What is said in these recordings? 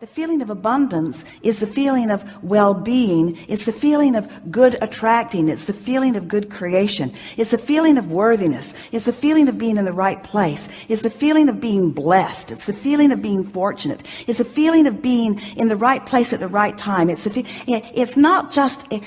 the feeling of abundance is the feeling of well-being. It's the feeling of good attracting. It's the feeling of good creation. It's the feeling of worthiness. It's the feeling of being in the right place. It's the feeling of being blessed. It's the feeling of being fortunate. It's the feeling of being in the right place at the right time. It's the it's not just eh,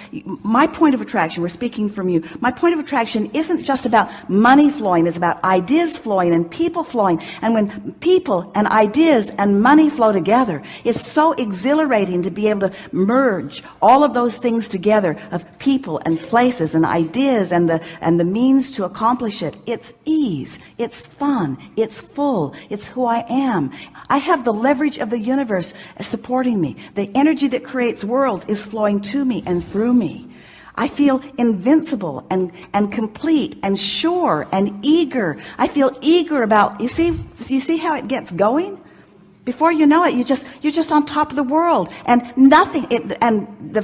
my point of attraction we're speaking from you. My point of attraction isn't just about money flowing. It's about ideas flowing and people flowing. And when people and ideas and money flow together it's so exhilarating to be able to merge all of those things together of people and places and ideas and the and the means to accomplish it. It's ease. It's fun. It's full. It's who I am. I have the leverage of the universe supporting me. The energy that creates worlds is flowing to me and through me. I feel invincible and and complete and sure and eager. I feel eager about you see you see how it gets going before you know it you just you're just on top of the world. And nothing it, and the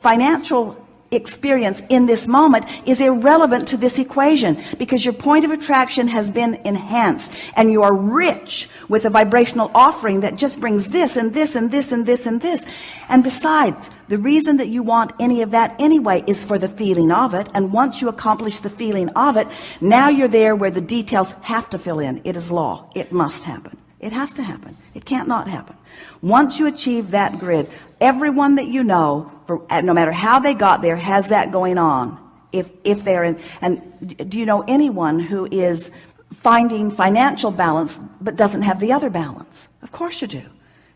financial experience in this moment is irrelevant to this equation because your point of attraction has been enhanced and you are rich with a vibrational offering that just brings this and this and this and this and this. And besides the reason that you want any of that anyway is for the feeling of it. And once you accomplish the feeling of it now you're there where the details have to fill in. It is law. It must happen it has to happen. It can't not happen. Once you achieve that grid everyone that you know for no matter how they got there has that going on. If if they're in and do you know anyone who is finding financial balance but doesn't have the other balance? Of course you do.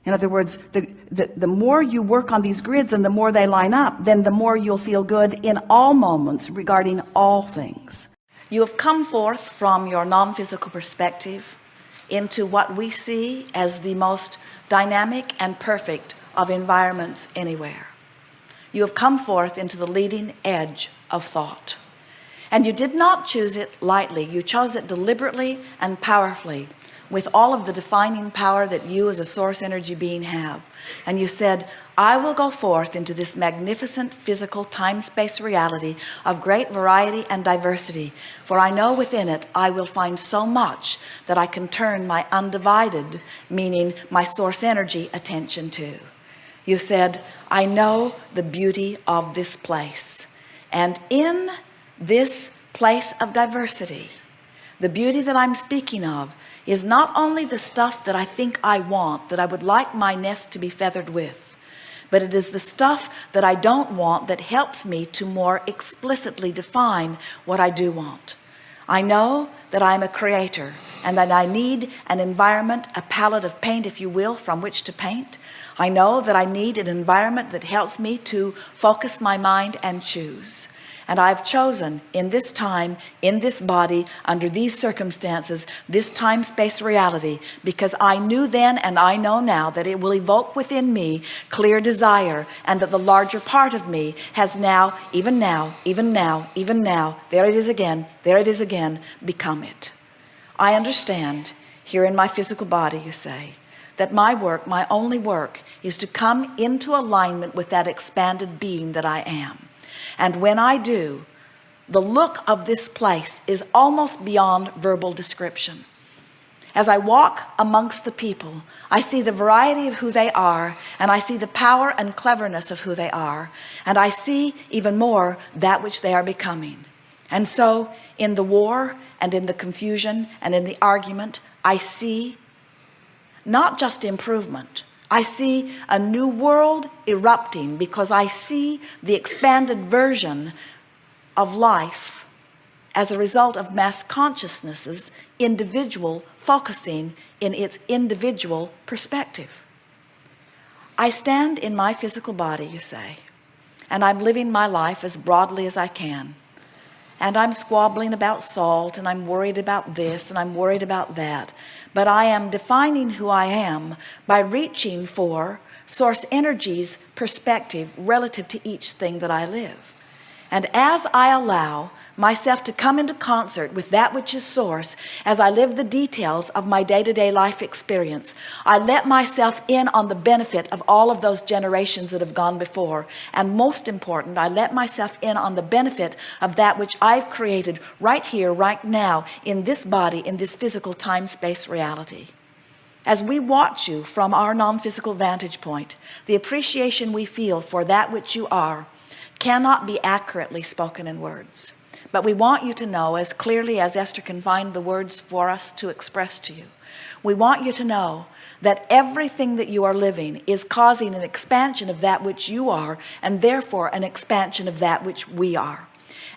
In other words the, the the more you work on these grids and the more they line up then the more you'll feel good in all moments regarding all things. You have come forth from your non-physical perspective into what we see as the most dynamic and perfect of environments anywhere. You have come forth into the leading edge of thought. And you did not choose it lightly. You chose it deliberately and powerfully with all of the defining power that you as a source energy being have. And you said I will go forth into this magnificent physical time-space reality of great variety and diversity for I know within it I will find so much that I can turn my undivided meaning my source energy attention to. You said I know the beauty of this place and in this place of diversity the beauty that I'm speaking of is not only the stuff that I think I want that I would like my nest to be feathered with but it is the stuff that I don't want that helps me to more explicitly define what I do want. I know that I'm a creator and that I need an environment a palette of paint if you will from which to paint. I know that I need an environment that helps me to focus my mind and choose and I've chosen in this time in this body under these circumstances this time-space reality because I knew then and I know now that it will evoke within me clear desire and that the larger part of me has now even now even now even now there it is again there it is again become it. I understand here in my physical body you say that my work my only work is to come into alignment with that expanded being that I am and when I do the look of this place is almost beyond verbal description. As I walk amongst the people I see the variety of who they are and I see the power and cleverness of who they are and I see even more that which they are becoming. And so in the war and in the confusion and in the argument I see not just improvement I see a new world erupting because I see the expanded version of life as a result of mass consciousness's individual focusing in its individual perspective. I stand in my physical body you say and I'm living my life as broadly as I can. And I'm squabbling about salt and I'm worried about this and I'm worried about that but I am defining who I am by reaching for source energy's perspective relative to each thing that I live and as I allow myself to come into concert with that which is source as I live the details of my day-to-day -day life experience I let myself in on the benefit of all of those generations that have gone before. And most important I let myself in on the benefit of that which I've created right here right now in this body in this physical time-space reality. As we watch you from our non-physical vantage point the appreciation we feel for that which you are cannot be accurately spoken in words. But we want you to know as clearly as Esther can find the words for us to express to you we want you to know that everything that you are living is causing an expansion of that which you are and therefore an expansion of that which we are.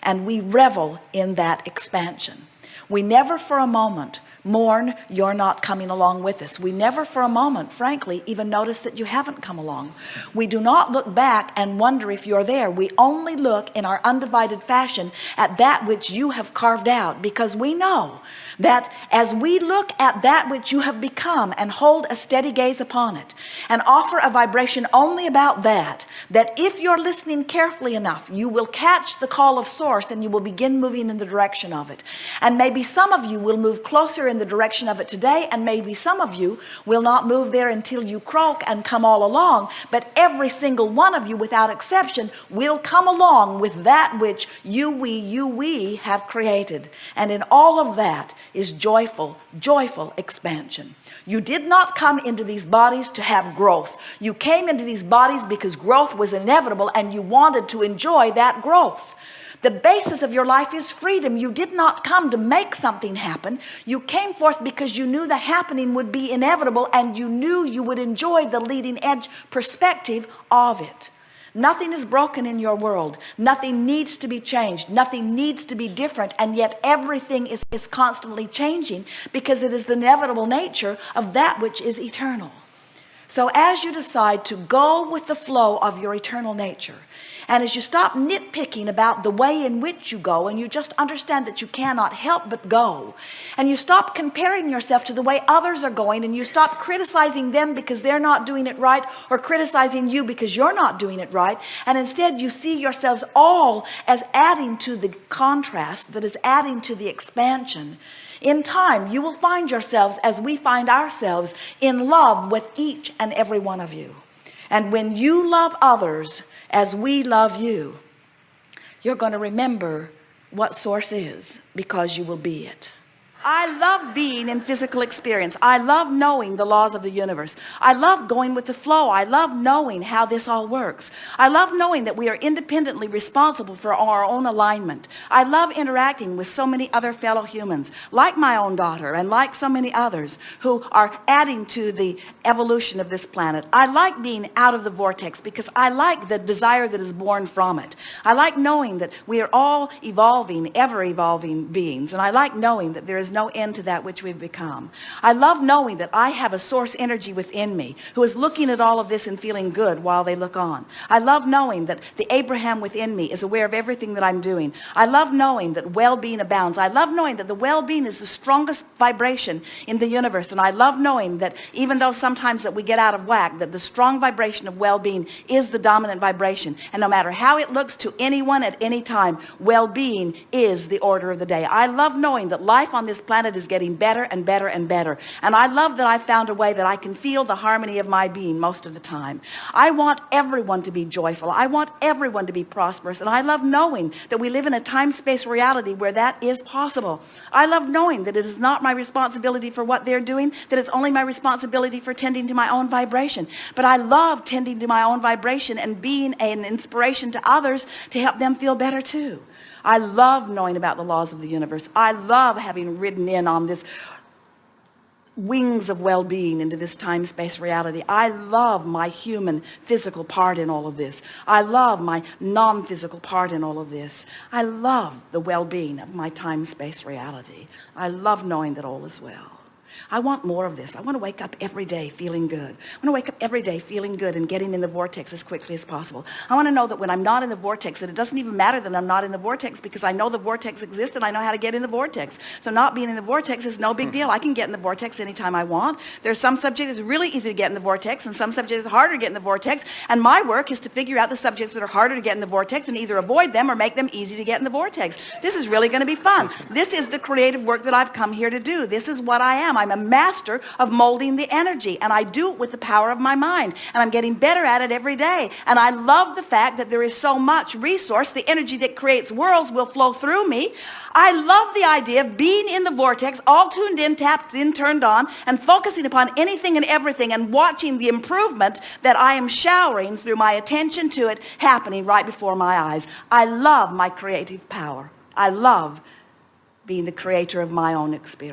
And we revel in that expansion. We never for a moment mourn you're not coming along with us. We never for a moment frankly even notice that you haven't come along. We do not look back and wonder if you're there. We only look in our undivided fashion at that which you have carved out because we know that as we look at that which you have become and hold a steady gaze upon it and offer a vibration only about that that if you're listening carefully enough you will catch the call of source and you will begin moving in the direction of it. And maybe some of you will move closer in the direction of it today and maybe some of you will not move there until you croak and come all along but every single one of you without exception will come along with that which you we you we have created. And in all of that is joyful joyful expansion. You did not come into these bodies to have growth. You came into these bodies because growth was inevitable and you wanted to enjoy that growth the basis of your life is freedom. You did not come to make something happen. You came forth because you knew the happening would be inevitable and you knew you would enjoy the leading edge perspective of it. Nothing is broken in your world. Nothing needs to be changed. Nothing needs to be different. And yet everything is, is constantly changing because it is the inevitable nature of that which is eternal so as you decide to go with the flow of your eternal nature and as you stop nitpicking about the way in which you go and you just understand that you cannot help but go and you stop comparing yourself to the way others are going and you stop criticizing them because they're not doing it right or criticizing you because you're not doing it right and instead you see yourselves all as adding to the contrast that is adding to the expansion in time you will find yourselves as we find ourselves in love with each and every one of you. And when you love others as we love you you're going to remember what source is because you will be it I love being in physical experience. I love knowing the laws of the universe. I love going with the flow. I love knowing how this all works. I love knowing that we are independently responsible for our own alignment. I love interacting with so many other fellow humans like my own daughter and like so many others who are adding to the evolution of this planet. I like being out of the vortex because I like the desire that is born from it. I like knowing that we are all evolving ever evolving beings and I like knowing that there is no end to that which we've become. I love knowing that I have a source energy within me who is looking at all of this and feeling good while they look on. I love knowing that the Abraham within me is aware of everything that I'm doing. I love knowing that well-being abounds. I love knowing that the well-being is the strongest vibration in the universe. And I love knowing that even though sometimes that we get out of whack that the strong vibration of well-being is the dominant vibration. And no matter how it looks to anyone at any time well-being is the order of the day. I love knowing that life on this planet is getting better and better and better. And I love that I found a way that I can feel the harmony of my being most of the time. I want everyone to be joyful. I want everyone to be prosperous. And I love knowing that we live in a time-space reality where that is possible. I love knowing that it is not my responsibility for what they're doing that it's only my responsibility for tending to my own vibration. But I love tending to my own vibration and being an inspiration to others to help them feel better too I love knowing about the laws of the universe. I love having ridden in on this wings of well-being into this time-space reality. I love my human physical part in all of this. I love my non-physical part in all of this. I love the well-being of my time-space reality. I love knowing that all is well I want more of this I want to wake up every day feeling good I want to wake up every day feeling good and getting in the vortex as quickly as possible I want to know that when I'm not in the vortex that it doesn't even matter that I'm not in the vortex because I know the vortex exists and I know how to get in the vortex so not being in the vortex is no big deal I can get in the vortex anytime I want there's some subjects really easy to get in the vortex and some subjects harder to get in the vortex and my work is to figure out the subjects that are harder to get in the vortex and either avoid them or make them easy to get in the vortex this is really going to be fun this is the creative work that I've come here to do this is what I am I'm a master of molding the energy and I do it with the power of my mind and I'm getting better at it every day. And I love the fact that there is so much resource the energy that creates worlds will flow through me. I love the idea of being in the vortex all tuned in tapped in turned on and focusing upon anything and everything and watching the improvement that I am showering through my attention to it happening right before my eyes. I love my creative power. I love being the creator of my own experience